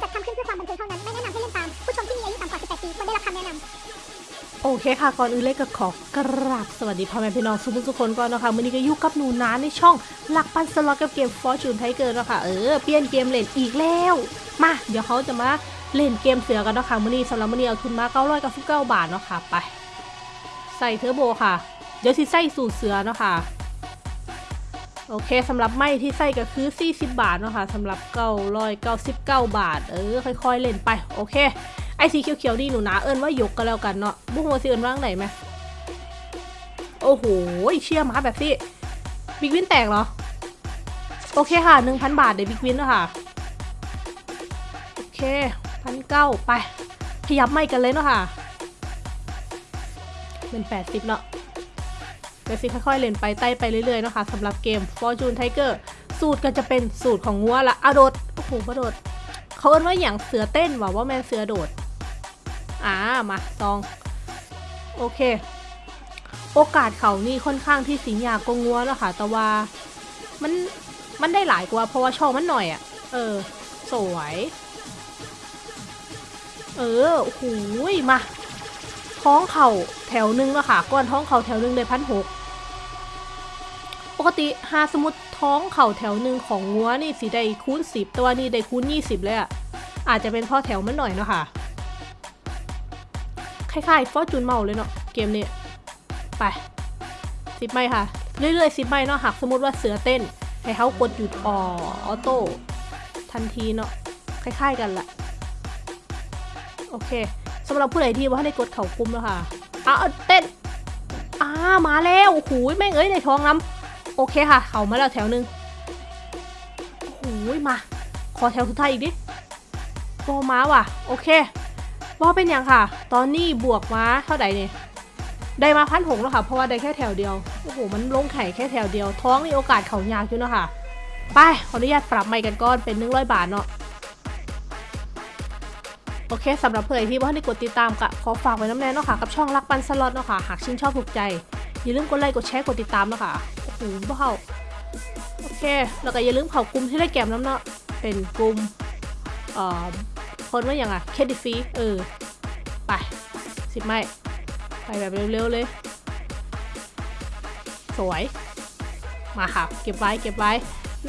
จัดทำขึ้นเพื่อความบันเทิงเท่านั้น ไม่แนะนำให้เล่นตาม ผู้ชมที่มีอายุต่ำกว่า 18 ปีควรได้รับคำแนะนำโอเคค่ะ ก่อนอื่นเลยก็ขอกราบสวัสดีพ่อแม่พี่น้องทุกทุกคนก่อนนะคะวันนี้ก็อยู่กับหนูน้าในช่องหลักปันสล็อตกับเกม Fortune Tiger เนาะคะเออเปลี่ยนเกมเล่นอีกแล้ว มา เดี๋ยวเขาจะมาเล่นเกมเสือกันเนาะคะมื้อนี้สำหรับมื้อนี้เอาทุนมา999บาทเนาะค่ะไป ใส่เทอร์โบค่ะ เดี๋ยวสิใส่สูตรเสือเนาะค่ะ โอเคสำหรับไม้ที่ใส่ก็คือ 40 บาทเนาะค่ะสำหรับ999บาท เออ ค่อยๆ เล่นไป โอเค ไอสีเขียวๆนี่หนูนะเอิญว่ายกกันแล้วกันเนาะบุ้งว่าสิเอิญว่างไหนไหมโอ้โหเชี่ยมาแบบที่บิ๊กวินแตกเหรอ โอเคค่ะ 1,000 บาทเดี๋ยวบิ๊กวินแล้วค่ะ โอเคพันเก้าไป ขยับไม่กันเลยเนาะค่ะ เป็น 80 เนาะ เดี๋ยวสิค่อยๆเล่นไปไต่ไปเรื่อยๆนะคะสำหรับเกม Fortune Tiger สูตรก็จะเป็นสูตรของงัวละอะโดดโอ้โหกระโดด เขาเอิ้นว่าอย่างเสือเต้นว่าว่าแมนเสือโดด อ่ามาซอง โอเค โอกาสเขานี่ค่อนข้างที่สิงยากกงัวแล้วค่ะ แต่ว่ามันมันได้หลายกว่าเพราะว่าช่องมันหน่อยอะ่ะ เออ สวย เออโอ้โหยมาท้องเข่าแถวหนึงแล้วค่ะ ก้อนท้องเข่าแถวหนึงได้พันหก ปกติหาสมมติท้องเข่าแถวหนึ่งของงัวนี่สีได้คูณสิบแต่ว่านี่ได้คูณยี่สิบเลยอะ่ะอาจจะเป็นเพราะแถวมันหน่อยเนาะค่ะคล้ายๆฟอร์จูนเมาเลยเนาะเกมนี้ไปสิบไม้ค่ะ เรื่อยๆสิบไม้เนาะหากสมมติว่าเสือเต้น ให้เขากดหยุดอออโต้ทันทีเนาะคล้ายๆกันแหละโอเคสำหรับผู้ใดที่ว่าให้กดเข่ากลุ้มแล้วค่ะอ้าวเต้นอ้ามาแล้วโอ้โหแม่งเอ้ยในท้องน้ำ โอเคค่ะ เขามาแล้วแถวหนึ่งโอ้โหมา ขอแถวสุดท้ายอีกดิโบม้าว่ะ โอเคว่าเป็นอย่างค่ะ ตอนนี้บวกมาเท่าไหร่เนี่ยได้มาพันหกแล้วค่ะ เพราะว่าได้แค่แถวเดียว โอ้โห มันลงไข่แค่แถวเดียว ท้องมีโอกาสเขายากอยู่เนะค่ะไป ขออนุญาตปรับใหม่กันก่อน เป็นหนึ่งร้อยบาทเนาะ โอเคสำหรับเพื่อนที่ว่าให้กดติดตามกะขอฝากไว้น้ำแน่เนาะค่ะ กับช่องรักปันสล็อตเนาะค่ะ หากชื่นชอบถูกใจ อย่าลืมกดไลค์ กดแชร์ กดติดตามเนาะค่ะ โอ้โหบ้าโอเค แล้วก็อย่าลืมเขากลุ่มที่ได้แกมน้ำเนาะ เป็นกลุ่มเอ่อคนว่าอย่างอะเคดิฟีเออ ไปสิบไม้ไปแบบเร็วๆเลย สวย มาค่ะ เก็บไว้เก็บไว้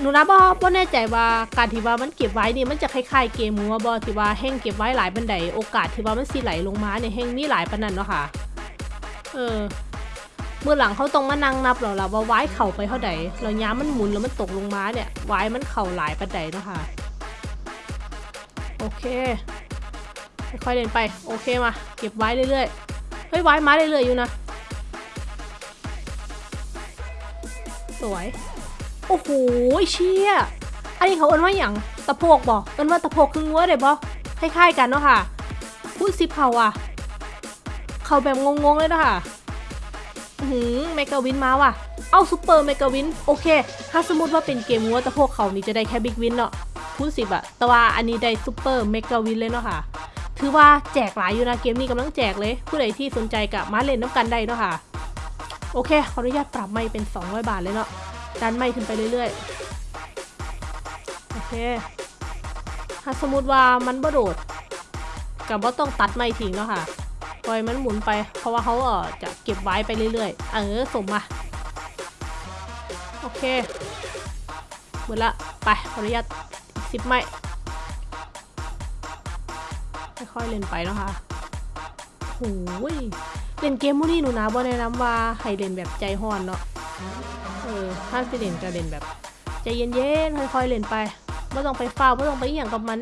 หนูนะบอบอแน่ใจว่าการที่ว่ามันเก็บไว้นี่มันจะคล้ายๆเกมมัวบอที่ว่าแห้งเก็บไว้หลายบันไดโอกาสที่ว่ามันสิไหลลงมาเนี่ยแห้งมีหลายปนนั้นเนาะค่ะ เออ เมื่อหลังเขาต้องมานั่งนับหรอล่ะว่าไว้เข่าไปเท่าใดแล้วย้ำมันหมุนแล้วมันตกลงมาเนี่ยไว้มันเข่าหลายปันไดเนาะค่ะ โอเค ค่อยๆเดินไป โอเคมา เก็บไว้เรื่อยๆ เฮ้ยไว้มาเรื่อยๆอยู่นะ สวย โอ้โหเชี่ย อันนี้เขาเอิ้นว่าอย่างตะโพกบอกเอิ้นว่าตะโพกครึ่งวัวเลยบอคล้ายๆกันเนาะค่ะ พูดซิปเขาอะ เขาแบบงงๆเลยเนาะค่ะ หือเมกาวินมาว่ะ เอาซูเปอร์เมกาวิน โอเค ถ้าสมมติว่าเป็นเกมวัวตะโพกเขานี่จะได้แค่บิ๊กวินเนาะคูณสิบอะแต่ว่าอันนี้ได้ซูเปอร์เมกาวินเลยเนาะค่ะ ถือว่าแจกหลายอยู่นะเกมนี้กำลังแจกเลย ผู้ใดที่สนใจกับมาเล่นน้ำกันได้เนาะค่ะ โอเค ขออนุญาตปรับไม่เป็น 200 บาทเลยเนาะ ดันไม่ขึ้นไปเรื่อยๆ โอเค ถ้าสมมติว่ามันบ่โดดกับว่าต้องตัดไม่ทิ้งเนาะค่ะ ปล่อยมันหมุนไป เพราะว่าเขาเออจะเก็บไว้ไปเรื่อยๆ เออสมมา โอเคหมดละ ไปขออนุญาตสิบไม้ค่อยๆเล่นไปเนาะค่ะโอ้ยเล่นเกมมูนี่หนูนะบ่แนะนำว่าให้เล่นแบบใจห้อนเนาะ เออถ้าสิเล่นก็เล่นแบบ ใจเย็นๆ ค่อยๆเล่นไปไม่ต้องไปเฝ้าไม่ต้องไปอย่างกับมัน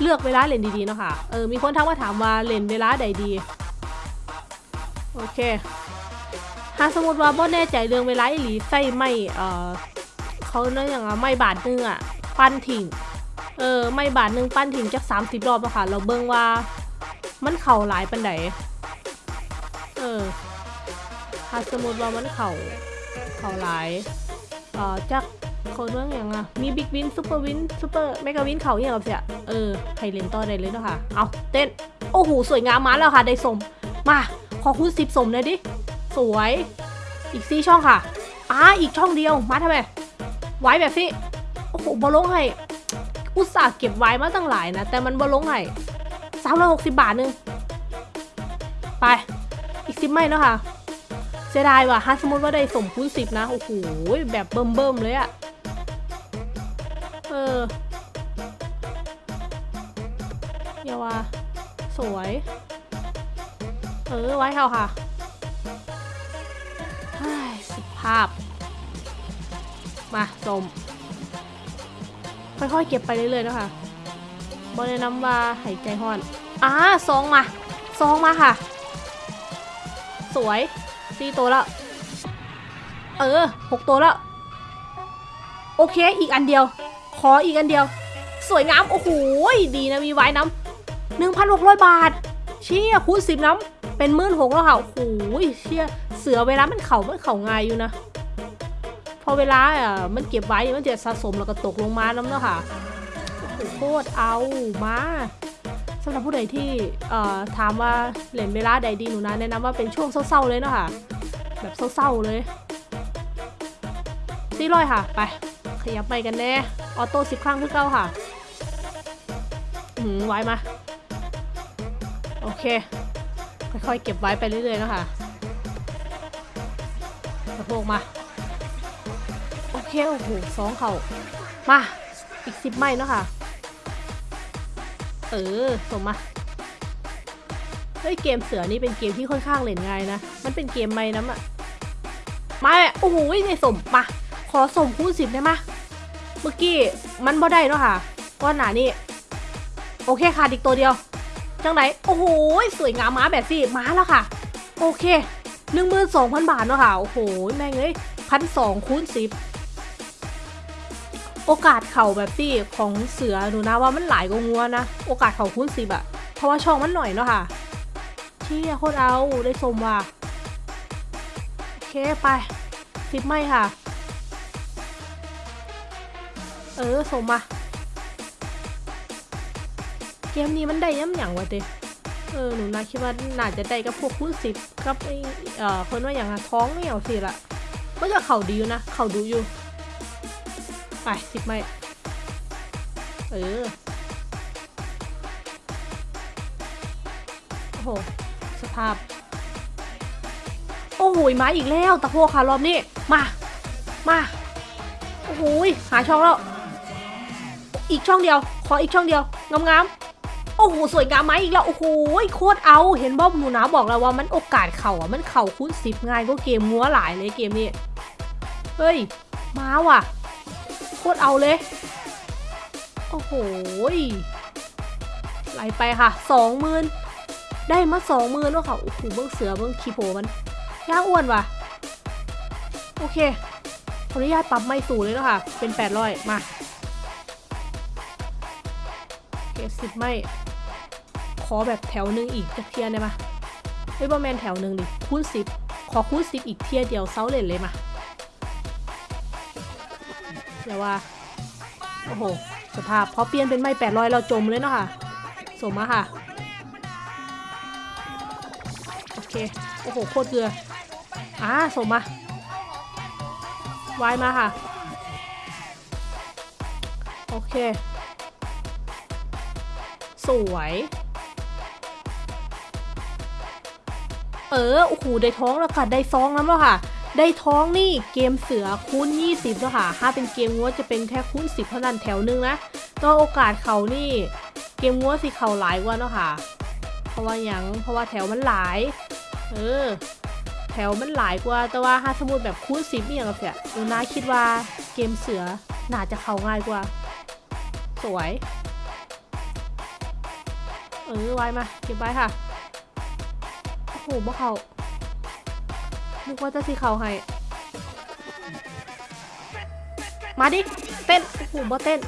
เลือกเวลาเล่นดีๆเนาะค่ะเออมีคนทักมาถามว่าเล่นเวลาใดดีโอเคถ้าสมมติว่าบ่แน่ใจเรื่องเวลาอีหลีใส่ไม่เออเขาเนื่ออย่างว่าไม่บาทหนึงอะปั้นถิ่งเออไม่บาทนึงปั้นถิ่งจักสามสิบรอบอะค่ะ เราเบิ่งว่ามันเข่าหลายปันไดเออถ้าสมมติว่ามันเข่าเข่าหลายเอ่อจัก เขาเรื่องอย่างอะ มีบิ๊กวินซูเปอร์วินซูเปอร์เมกาวินเขาอย่างกับเสียเออใครเล่นต่อได้เลยเนาะค่ะ เอาเต้น โอ้โห สวยงามมาแล้วค่ะ ได้สม มา ขอคูณสิบสมเลยดิ สวย อีกสี่ช่องค่ะอ่าอีกช่องเดียว มาทำไม ไว้แบบสิโอ้โหบอลลงให้อุตส่าห์เก็บไว้มาตั้งหลายนะ แต่มันบ่ลงให้สามร้อยหกสิบบาทนึง ไป อีกสิบไม่เนาะค่ะเสียดายว่ะถ้าสมมติว่าได้สมคูณสิบนะ โอ้โห แบบเบิ่มๆเลยอะ สวย เออ ไว้เท่าค่ะสิภาพ มาสมค่อยๆเก็บไปเรื่อยๆนะคะบอแนะนำว่าหายใจห่อนอ่าซองมาซองมาค่ะ สวยสี่ตัวแล้ว เออหกตัวแล้ว โอเค อีกอันเดียว ขออีกอันเดียว สวยงาม โอ้โห ดีนะมีไว้น้ำ หนึ่งพันหกร้อยบาท เชี่ยคูณสิบน้ำเป็นหมื่นหกแล้วค่ะโอ้โหเชี่ยเสือเวลามันเข่ามันเข่าไงอยู่นะ พอเวลาอะมันเก็บไว้มันจะสะสมแล้วก็ตกลงมาน้ำเนาะค่ะโคตรเอามาสำหรับผู้ใดที่เอ่อถามว่าเล่นเวลาใดดีหนูนะแนะนำว่าเป็นช่วงเศร้าๆเลยเนาะค่ะ แบบเศร้าๆเลยสี่ร้อยค่ะ ไปขยับไปกันแน่ ออโต้สิบครั้งคือเก้าค่ะอืมไว้มา โอเค ค่อยๆ เก็บไว้ไปเรื่อยๆนะคะกระโปงมา โอเค โอ้โหสองเขามา อีกสิบไม้เนาะค่ะ เออสมมา เฮ้ย เกมเสือนี่เป็นเกมที่ค่อนข้างเล่นง่ายนะ มันเป็นเกมไม่น้ำอะมาแม่โอ้โหในสมมา ขอสมคูณสิบได้ไหมะเมื่อกี้มันบ่ได้เนาะค่ะก้อนหนานี่ โอเคค่ะอีกตัวเดียว จังไหนโอ้โหสวยงามมาแบบสิมาแล้วค่ะ โอเคหนึ่งหมื่นสองพันบาทเนาะค่ะ โอ้โห แม่งเอ้ยพันสองคูณสิบโอกาสเข่าแบบที่ของเสือหนูนะว่ามันหลายกว่างัวนะ โอกาสเข่าคูณสิบอะเพราะว่าช่องมันหน่อยเนาะค่ะเชี่ยโคตรเอาได้ชมว่ะโอเคไปสิบไม่ค่ะ เออสมมา เกมนี้มันได้ย้ำหยังวะเตเออหนูนะคิดว่าน่าจะได้กับพวกคูณสิบกับไอเอ่อคนว่าอย่างอะท้องไม่เอาสิละก็จะเข่าดีอยู่นะเข่าดูอยู่ไปสิบไม่เออโอ้โหสภาพ โอ้โหมาอีกแล้วตะโพกค่ะรอบนี้มามาโอ้โหหาช่องแล้วอีกช่องเดียว ขออีกช่องเดียวงามๆ โอ้โหสวยงามไหมอีกแล้ว โอ้โหโคตรเอา เห็นบอบหนูนะบอกแล้วว่ามันโอกาสเข่าอะ มันเข่าคูณสิบง่ายก็เกมงัวหลายเลยเกมนี้ เฮ้ย มาว่ะ โคตรเอาเลย โอ้โหไหลไปค่ะสองหมื่นได้มาสองหมื่นแล้วค่ะ โอ้โหเบิ้งเสือเบิ้งคีโพมันย่าอ้วนว่ะ โอเคขออนุญาตปรับไม่สูงเลยแล้วค่ะ เป็นแปดร้อยมา เก็บสิบไม่ อแบบแถวหนึ่งอีกจะเทียได้ไหมเฮ้ยบอแมนแถวหนึ่งดิคูณสิบขอคูณสิบอีกเทียเดียวเซาเลนเลยมาเดี๋ยวว่า โอ้โห สภาพพอเปลี่ยนเป็นไม่แปดร้อยเราจมเลยเนาะค่ะ สมมาค่ะ โอเค โอ้โห โคตรเกลืออ่าสมมาวายมาค่ะ โอเค สวย เออโอ้โหได้ท้องแล้วค่ะ ได้ซองแล้วค่ะ ได้ท้องนี่เกมเสือคูณ 20แล้วค่ะ ถ้าเป็นเกมงัวจะเป็นแค่คูณ 10 เท่านั้นแถวหนึงนะตัวโอกาสเขานี่ เกมงัวสิเขาหลายกว่าเนาะค่ะ เพราะว่าหยังเพราะว่าแถวมันหลาย เออ แถวมันหลายกว่า แต่ว่าถ้าสมมติแบบคูณ 10นี่อย่างกับเสียหนูนาคิดว่าเกมเสือน่าจะเข้าง่ายกว่า สวย เออไว้มา เก็บไว้ค่ะ หบ่เขานึกว่าจะสีเขาให้ มาดิ เต้น โอ้โหบ่เต้น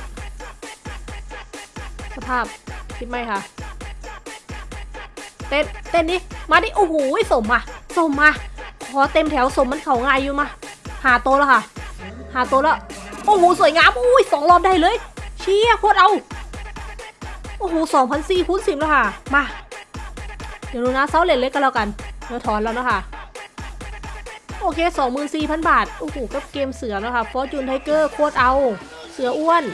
สภาพคิดไหมคะเต้น เต้นดิ มาดิ โอ้โหสมมาสมมาขอเต็มแถวสมมันเขาง่ายอยู่มา หาโตวแล้วค่ะ หาโตวแล้ว โอ้โหสวยงาม อุ้ยสองรอบได้เลย เชี่ยโคตรเอา โอ้โหสองพันสี่คูณสิบแล้วค่ะ มา เดี๋ยวดูนะเซาเลนเล็กกันแล้วกันเดี๋ยวถอนแล้วนะคะ โอเคสองหมื่นสี่พันบาท โอ้โหกับเกมเสือนะคะฟอร์จูนไทเกอร์โคตรเอา เสืออ้วน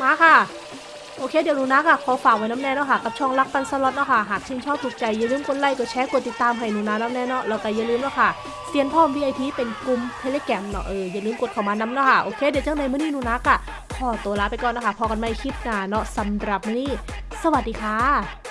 มาค่ะ โอเค เดี๋ยวหนูนักอะขอฝากไว้น้ำแน่เนาะค่ะ กับช่องรักปันสล็อตเนาะค่ะ หากชื่นชอบถูกใจ อย่าลืมกดไลค์ กดแชร์ กดติดตามให้หนูนาน้ำแน่เนาะแล้วก็อย่าลืมเนาะค่ะเซียนพ่อม VIP เป็นกลุ่มเทเลแกรมเนาะเอออย่าลืมกดเข้ามาน้ำเนาะค่ะ โอเค เดี๋ยวเจังในมื้อนี้หนูนักอะขอตัวลาไปก่อนนะคะ พอกันใหม่คลิปหน้าเนาะสำหรับมื้อนี้ สวัสดีค่ะ